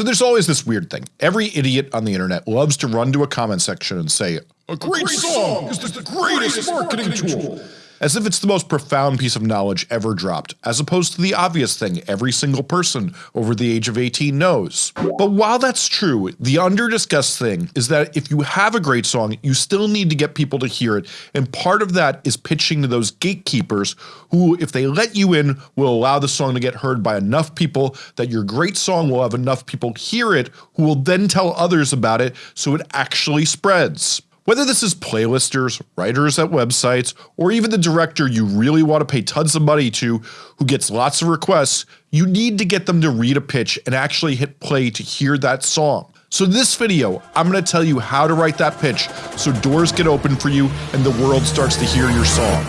So there's always this weird thing. Every idiot on the internet loves to run to a comment section and say, a great, song is the greatest marketing tool as if it's the most profound piece of knowledge ever dropped, as opposed to the obvious thing every single person over the age of 18 knows. But while that's true, the under-discussed thing is that if you have a great song, you still need to get people to hear it, and part of that is pitching to those gatekeepers who, if they let you in, will allow the song to get heard by enough people that your great song will have enough people hear it who will then tell others about it so it actually spreads. Whether this is playlisters, writers at websites, or even the director you really want to pay tons of money to who gets lots of requests, you need to get them to read a pitch and actually hit play to hear that song. So in this video, I'm going to tell you how to write that pitch so doors get open for you and the world starts to hear your song.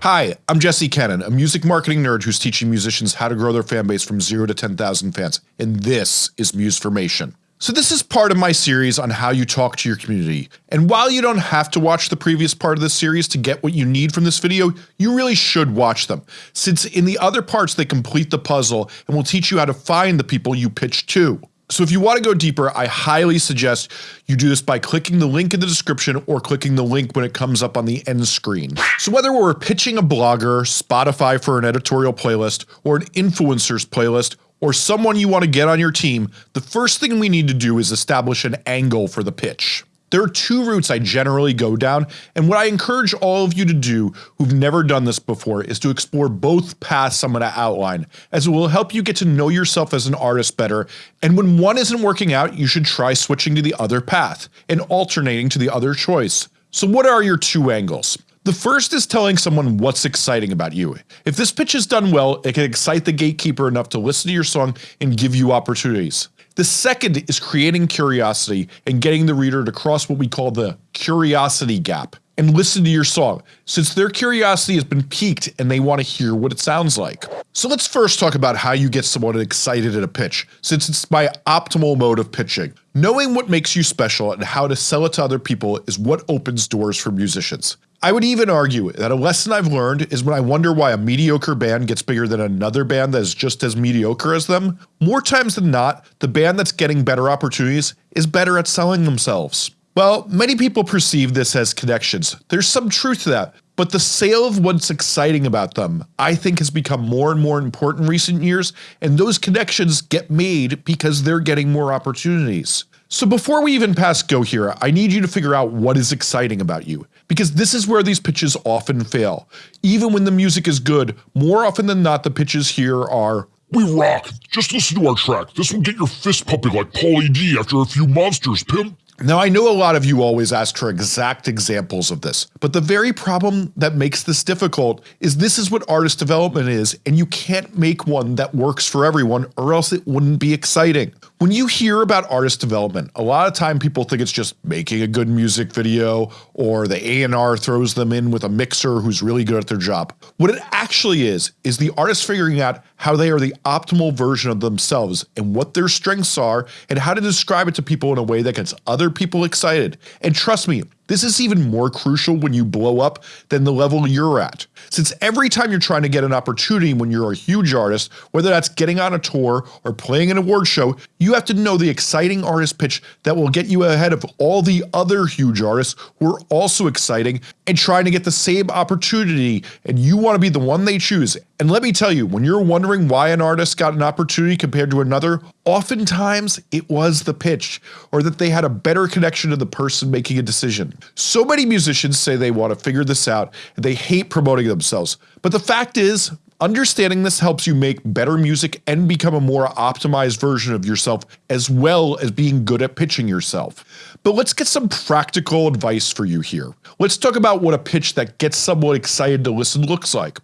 Hi, I'm Jesse Cannon, a music marketing nerd who's teaching musicians how to grow their fanbase from 0 to 10,000 fans, and this is Musformation. So this is part of my series on how you talk to your community, and while you don't have to watch the previous part of this series to get what you need from this video, you really should watch them, since in the other parts they complete the puzzle and will teach you how to find the people you pitch to. So if you want to go deeper, I highly suggest you do this by clicking the link in the description or clicking the link when it comes up on the end screen. So whether we're pitching a blogger, Spotify for an editorial playlist, or an influencers playlist, or someone you want to get on your team, the first thing we need to do is establish an angle for the pitch. There are two routes I generally go down, and what I encourage all of you to do who've never done this before is to explore both paths I'm going to outline, as it will help you get to know yourself as an artist better, and when one isn't working out you should try switching to the other path, and alternating to the other choice. So what are your two angles? The first is telling someone what's exciting about you. If this pitch is done well, it can excite the gatekeeper enough to listen to your song and give you opportunities. The second is creating curiosity and getting the reader to cross what we call the curiosity gap and listen to your song, since their curiosity has been piqued and they want to hear what it sounds like. So let's first talk about how you get someone excited at a pitch, since it's my optimal mode of pitching. Knowing what makes you special and how to sell it to other people is what opens doors for musicians. I would even argue that a lesson I've learned is when I wonder why a mediocre band gets bigger than another band that is just as mediocre as them, more times than not, the band that's getting better opportunities is better at selling themselves. Well, many people perceive this as connections. There's some truth to that, but the sale of what's exciting about them I think has become more and more important in recent years and those connections get made because they're getting more opportunities. So before we even pass go here, I need you to figure out what is exciting about you, because this is where these pitches often fail. Even when the music is good, more often than not the pitches here are We rock! Just listen to our track, this will get your fist pumping like Pauly D after a few monsters, pimp! Now I know a lot of you always ask for exact examples of this, but the very problem that makes this difficult is this is what artist development is and you can't make one that works for everyone or else it wouldn't be exciting. When you hear about artist development, a lot of time people think it's just making a good music video or the A&R throws them in with a mixer who's really good at their job. What it actually is, is the artist figuring out how they are the optimal version of themselves and what their strengths are and how to describe it to people in a way that gets other people excited. And trust me, this is even more crucial when you blow up than the level you're at, since every time you're trying to get an opportunity when you're a huge artist, whether that's getting on a tour or playing an award show, you have to know the exciting artist pitch that will get you ahead of all the other huge artists who are also exciting and trying to get the same opportunity and you want to be the one they choose. And let me tell you, when you're wondering why an artist got an opportunity compared to another, oftentimes it was the pitch or that they had a better connection to the person making a decision. So many musicians say they want to figure this out and they hate promoting themselves, but the fact is Understanding this helps you make better music and become a more optimized version of yourself as well as being good at pitching yourself. But let's get some practical advice for you here. Let's talk about what a pitch that gets someone excited to listen looks like.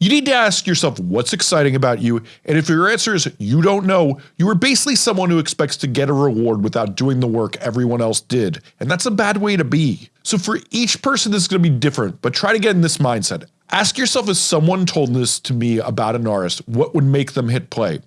You need to ask yourself what's exciting about you and if your answer is you don't know, you are basically someone who expects to get a reward without doing the work everyone else did, and that's a bad way to be. So for each person this is going to be different, but try to get in this mindset. Ask yourself if someone told this to me about an artist, what would make them hit play?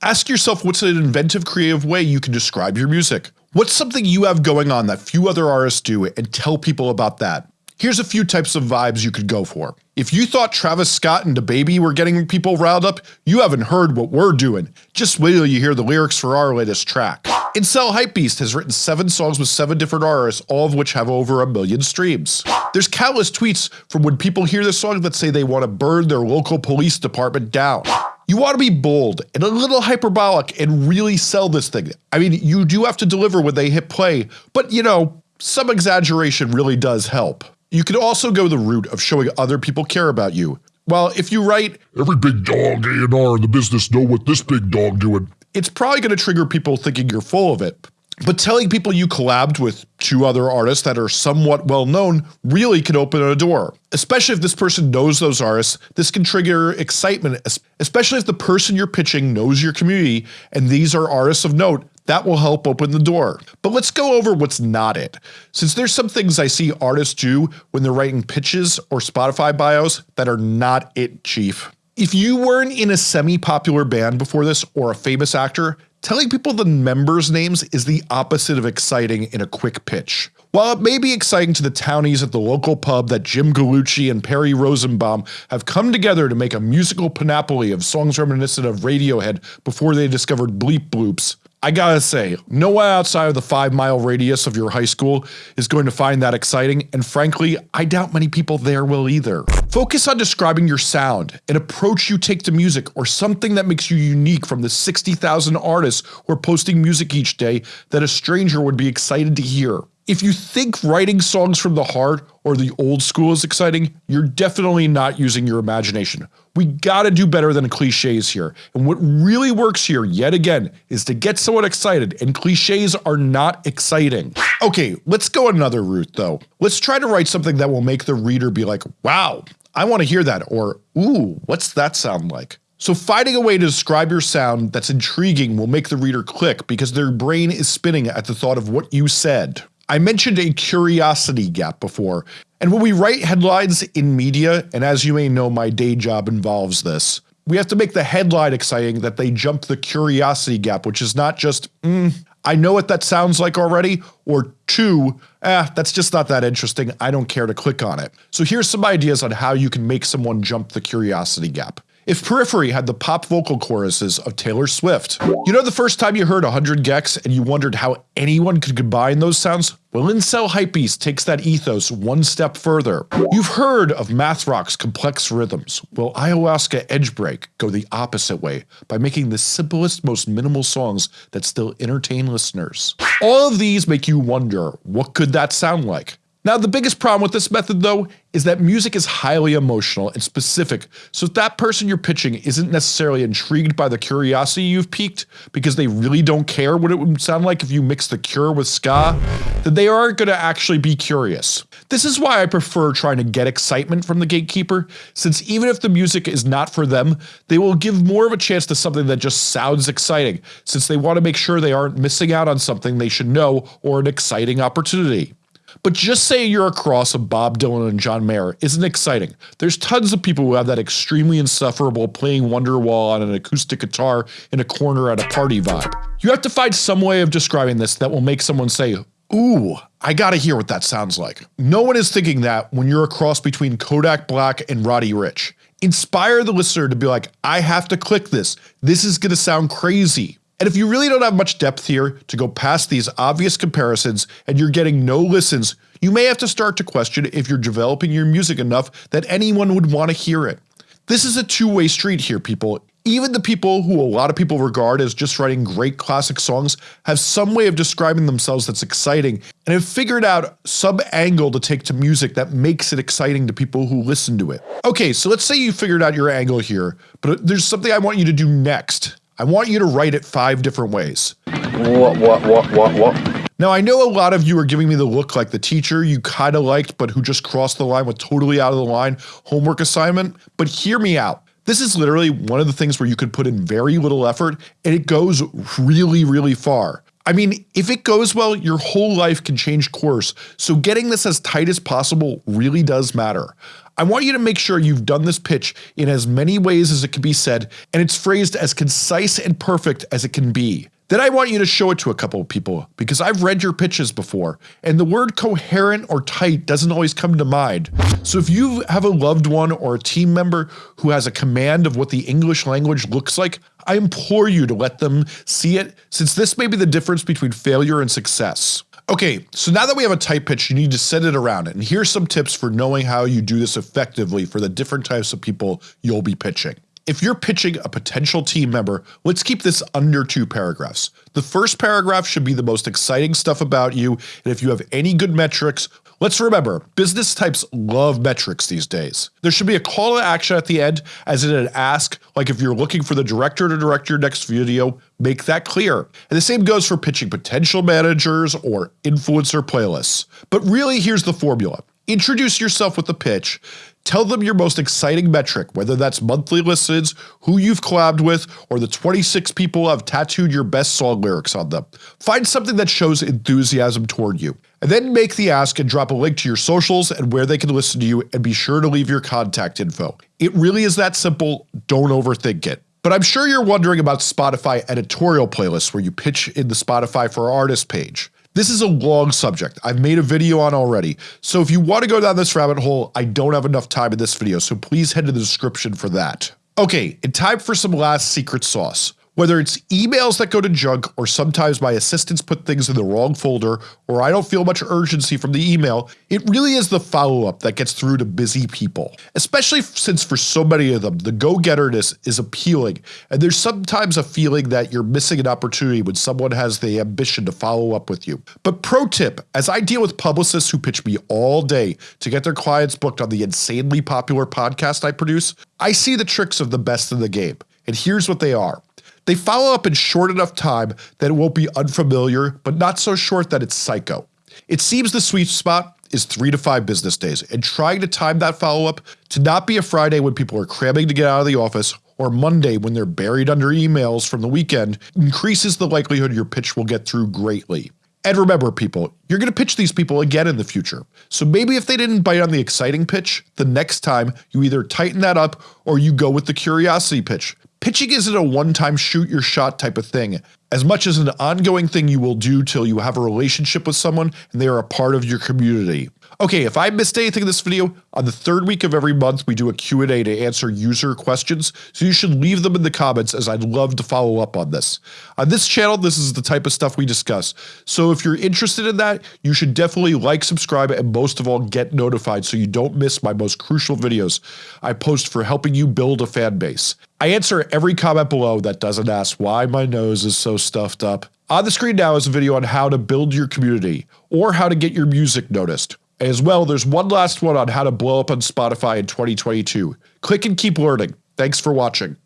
Ask yourself what's an inventive creative way you can describe your music? What's something you have going on that few other artists do and tell people about that? Here's a few types of vibes you could go for. If you thought Travis Scott and DaBaby were getting people riled up, you haven't heard what we're doing. Just wait till you hear the lyrics for our latest track. Incel Hypebeast has written 7 songs with 7 different artists, all of which have over a million streams. There's countless tweets from when people hear this song that say they want to burn their local police department down. You want to be bold and a little hyperbolic and really sell this thing. I mean, you do have to deliver when they hit play, but you know, some exaggeration really does help. You could also go the route of showing other people care about you. Well, if you write, Every big dog A&R in the business know what this big dog doing. It's probably going to trigger people thinking you're full of it. But telling people you collabed with two other artists that are somewhat well known really can open a door. Especially if this person knows those artists, this can trigger excitement, especially if the person you're pitching knows your community and these are artists of note that will help open the door. But let's go over what's not it. Since there's some things I see artists do when they're writing pitches or Spotify bios that are not it chief. If you weren't in a semi-popular band before this or a famous actor, telling people the members' names is the opposite of exciting in a quick pitch. While it may be exciting to the townies at the local pub that Jim Gallucci and Perry Rosenbaum have come together to make a musical panoply of songs reminiscent of Radiohead before they discovered bleep bloops, I gotta say, no one outside of the 5 mile radius of your high school is going to find that exciting and frankly, I doubt many people there will either. Focus on describing your sound, an approach you take to music or something that makes you unique from the 60,000 artists who are posting music each day that a stranger would be excited to hear. If you think writing songs from the heart or the old school is exciting, you're definitely not using your imagination. We gotta do better than cliches here, and what really works here yet again is to get someone excited and cliches are not exciting. Okay, let's go another route though. Let's try to write something that will make the reader be like, wow, I want to hear that or ooh, what's that sound like? So finding a way to describe your sound that's intriguing will make the reader click because their brain is spinning at the thought of what you said. I mentioned a curiosity gap before, and when we write headlines in media, and as you may know my day job involves this, we have to make the headline exciting that they jump the curiosity gap which is not just, mm, I know what that sounds like already, or two, eh, that's just not that interesting, I don't care to click on it. So here's some ideas on how you can make someone jump the curiosity gap. If Periphery had the pop vocal choruses of Taylor Swift. You know the first time you heard 100 gecs and you wondered how anyone could combine those sounds? Well Incel Hypebeast takes that ethos one step further. You've heard of math rock's complex rhythms. will Ayahuasca Edgebreak go the opposite way by making the simplest most minimal songs that still entertain listeners. All of these make you wonder what could that sound like? Now the biggest problem with this method though is that music is highly emotional and specific so if that person you're pitching isn't necessarily intrigued by the curiosity you've piqued because they really don't care what it would sound like if you mix the Cure with ska, then they aren't going to actually be curious. This is why I prefer trying to get excitement from the gatekeeper since even if the music is not for them, they will give more of a chance to something that just sounds exciting since they want to make sure they aren't missing out on something they should know or an exciting opportunity. But just say you're a cross of Bob Dylan and John Mayer isn't exciting. There's tons of people who have that extremely insufferable playing Wonderwall on an acoustic guitar in a corner at a party vibe. You have to find some way of describing this that will make someone say, ooh, I gotta hear what that sounds like. No one is thinking that when you're a cross between Kodak Black and Roddy Ricch. Inspire the listener to be like, I have to click this. This is gonna sound crazy. And if you really don't have much depth here to go past these obvious comparisons and you're getting no listens, you may have to start to question if you're developing your music enough that anyone would want to hear it. This is a two-way street here people. Even the people who a lot of people regard as just writing great classic songs have some way of describing themselves that's exciting and have figured out some angle to take to music that makes it exciting to people who listen to it. Okay, so let's say you figured out your angle here, but there's something I want you to do next. I want you to write it five different ways. What, what, what, what, what? Now I know a lot of you are giving me the look like the teacher you kinda liked but who just crossed the line with totally out of the line homework assignment, but hear me out. This is literally one of the things where you could put in very little effort and it goes really really far. I mean, if it goes well, your whole life can change course, so getting this as tight as possible really does matter. I want you to make sure you've done this pitch in as many ways as it can be said and it's phrased as concise and perfect as it can be. Then I want you to show it to a couple of people because I've read your pitches before and the word coherent or tight doesn't always come to mind. So if you have a loved one or a team member who has a command of what the English language looks like, I implore you to let them see it since this may be the difference between failure and success. Okay, so now that we have a tight pitch, you need to set it around it. and here's some tips for knowing how you do this effectively for the different types of people you'll be pitching. If you're pitching a potential team member, let's keep this under two paragraphs. The first paragraph should be the most exciting stuff about you and if you have any good metrics, let's remember business types love metrics these days. There should be a call to action at the end as in an ask like if you're looking for the director to direct your next video, make that clear. And the same goes for pitching potential managers or influencer playlists. But really here's the formula. Introduce yourself with the pitch, Tell them your most exciting metric, whether that's monthly listens, who you've collabed with, or the 26 people who have tattooed your best song lyrics on them. Find something that shows enthusiasm toward you. And then make the ask and drop a link to your socials and where they can listen to you and be sure to leave your contact info. It really is that simple, don't overthink it. But I'm sure you're wondering about Spotify editorial playlists where you pitch in the Spotify for Artists page. This is a long subject I've made a video on already, so if you want to go down this rabbit hole I don't have enough time in this video so please head to the description for that. Okay, in time for some last secret sauce. Whether it's emails that go to junk or sometimes my assistants put things in the wrong folder or I don't feel much urgency from the email, it really is the follow-up that gets through to busy people. Especially since for so many of them, the go-getterness is appealing and there's sometimes a feeling that you're missing an opportunity when someone has the ambition to follow up with you. But pro tip, as I deal with publicists who pitch me all day to get their clients booked on the insanely popular podcast I produce, I see the tricks of the best in the game. And here's what they are. They follow up in short enough time that it won't be unfamiliar, but not so short that it's psycho. It seems the sweet spot is 3 to 5 business days, and trying to time that follow up to not be a Friday when people are cramming to get out of the office or Monday when they're buried under emails from the weekend increases the likelihood your pitch will get through greatly. And remember people, you're going to pitch these people again in the future. So maybe if they didn't bite on the exciting pitch, the next time you either tighten that up or you go with the curiosity pitch. Pitching isn't a one-time shoot your shot type of thing, as much as an ongoing thing you will do till you have a relationship with someone and they are a part of your community. Okay, if I missed anything in this video, on the third week of every month we do a Q&A to answer user questions, so you should leave them in the comments as I'd love to follow up on this. On this channel this is the type of stuff we discuss, so if you're interested in that, you should definitely like, subscribe, and most of all get notified so you don't miss my most crucial videos I post for helping you build a fan base. I answer every comment below that doesn't ask why my nose is so stuffed up. On the screen now is a video on how to build your community, or how to get your music noticed. As well, there's one last one on how to blow up on Spotify in 2022. Click and keep learning. Thanks for watching.